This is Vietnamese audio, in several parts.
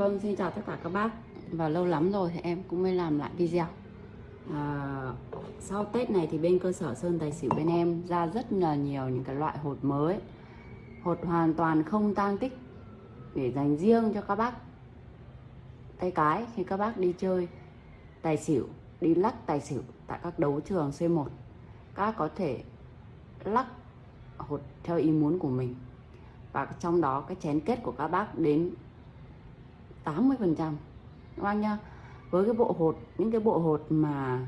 Vâng, xin chào tất cả các bác. Và lâu lắm rồi thì em cũng mới làm lại video. À, Sau Tết này thì bên cơ sở Sơn Tài Xỉu bên em ra rất là nhiều những cái loại hột mới. Hột hoàn toàn không tang tích Để dành riêng cho các bác. Tay cái khi các bác đi chơi Tài xỉu, đi lắc tài xỉu tại các đấu trường C1 Các có thể lắc hột theo ý muốn của mình. Và trong đó cái chén kết của các bác đến 80 phần trăm. Các bác nhá, với cái bộ hột, những cái bộ hột mà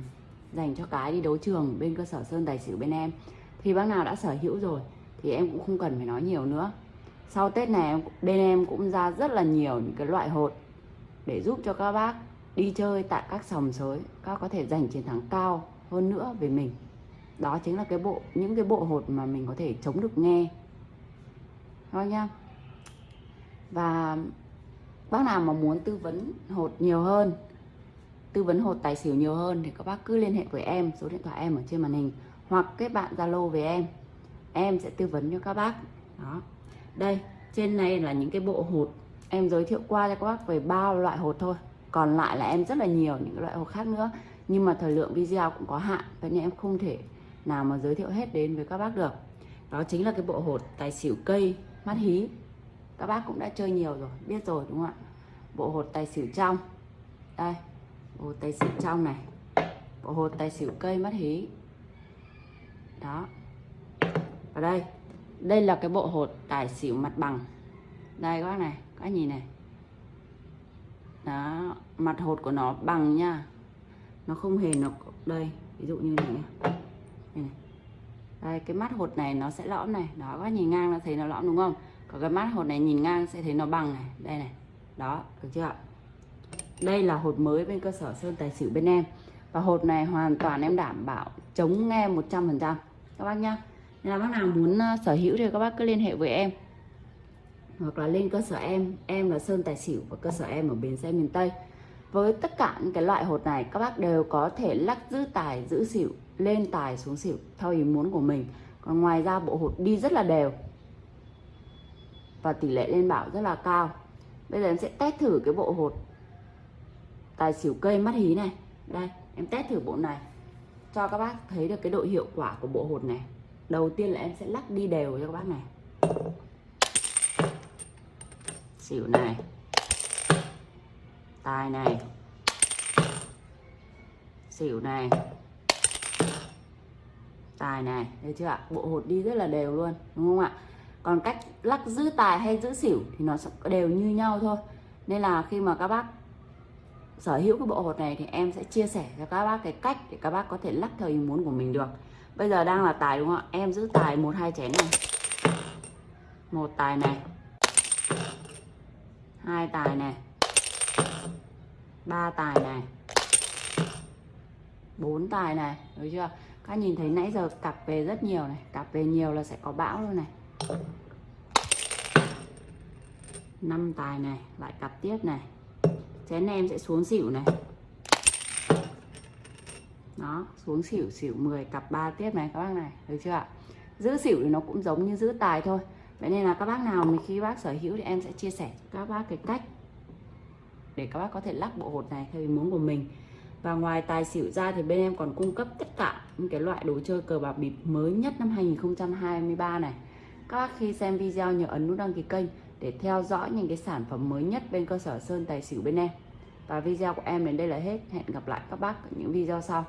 dành cho cái đi đấu trường bên cơ sở sơn tài xỉu bên em, thì bác nào đã sở hữu rồi thì em cũng không cần phải nói nhiều nữa. Sau tết này bên em cũng ra rất là nhiều những cái loại hột để giúp cho các bác đi chơi tại các sòng sới, các có thể giành chiến thắng cao hơn nữa về mình. Đó chính là cái bộ, những cái bộ hột mà mình có thể chống được nghe. Thôi nha và bác nào mà muốn tư vấn hột nhiều hơn, tư vấn hột tài xỉu nhiều hơn thì các bác cứ liên hệ với em, số điện thoại em ở trên màn hình, hoặc kết bạn zalo với em. Em sẽ tư vấn cho các bác. Đó. Đây, trên này là những cái bộ hột. Em giới thiệu qua cho các bác về ba loại hột thôi. Còn lại là em rất là nhiều những loại hột khác nữa. Nhưng mà thời lượng video cũng có hạn, cho nên em không thể nào mà giới thiệu hết đến với các bác được. Đó chính là cái bộ hột tài xỉu cây mắt hí các bác cũng đã chơi nhiều rồi biết rồi đúng không ạ? Bộ hột tài xỉu trong. Đây bộ hột tài xỉu trong này. Bộ hột tài xỉu cây mất hí. Đó. Ở đây đây là cái bộ hột tài xỉu mặt bằng. Đây các bác này các nhìn này. Đó mặt hột của nó bằng nha. Nó không hề nó đây ví dụ như này đây, này. đây cái mắt hột này nó sẽ lõm này. Đó các nhìn ngang là thấy nó lõm đúng không? Còn cái mắt hột này nhìn ngang sẽ thấy nó bằng này. Đây này. Đó, được chưa ạ? Đây là hột mới bên cơ sở sơn tài xỉu bên em. Và hột này hoàn toàn em đảm bảo chống nghe 100% các bác nhá. Nên là bác nào muốn ờ, sở hữu thì các bác cứ liên hệ với em. Hoặc là lên cơ sở em. Em là sơn tài xỉu và cơ sở em ở bến xe miền tây. Với tất cả những cái loại hột này, các bác đều có thể lắc giữ tài, giữ xỉu, lên tài xuống xỉu theo ý muốn của mình. Còn ngoài ra bộ hột đi rất là đều và tỷ lệ lên bảo rất là cao. Bây giờ em sẽ test thử cái bộ hột tài xỉu cây mắt hí này. Đây, em test thử bộ này cho các bác thấy được cái độ hiệu quả của bộ hột này. Đầu tiên là em sẽ lắc đi đều cho các bác này. Xỉu này tài này, xỉu này tài này. Thấy chưa ạ? Bộ hột đi rất là đều luôn, đúng không ạ? Còn cách lắc giữ tài hay giữ xỉu thì nó đều như nhau thôi. Nên là khi mà các bác sở hữu cái bộ hột này thì em sẽ chia sẻ cho các bác cái cách để các bác có thể lắc theo ý muốn của mình được. Bây giờ đang là tài đúng không ạ? Em giữ tài một hai chén này. Một tài này. Hai tài này. Ba tài này. Bốn tài này. Được chưa? Các nhìn thấy nãy giờ cặp về rất nhiều này. Cặp về nhiều là sẽ có bão luôn này năm tài này, lại cặp tiếp này. Chén em sẽ xuống xỉu này. Đó, xuống xỉu xỉu 10 cặp 3 tiếp này các bác này, được chưa ạ? Giữ xỉu thì nó cũng giống như giữ tài thôi. Vậy nên là các bác nào mình khi bác sở hữu thì em sẽ chia sẻ cho các bác cái cách để các bác có thể lắc bộ hột này theo ý muốn của mình. Và ngoài tài xỉu ra thì bên em còn cung cấp tất cả những cái loại đồ chơi cờ bạc bịp mới nhất năm 2023 này các bác khi xem video nhớ ấn nút đăng ký kênh để theo dõi những cái sản phẩm mới nhất bên cơ sở Sơn Tài Xỉu bên em. Và video của em đến đây là hết. Hẹn gặp lại các bác ở những video sau.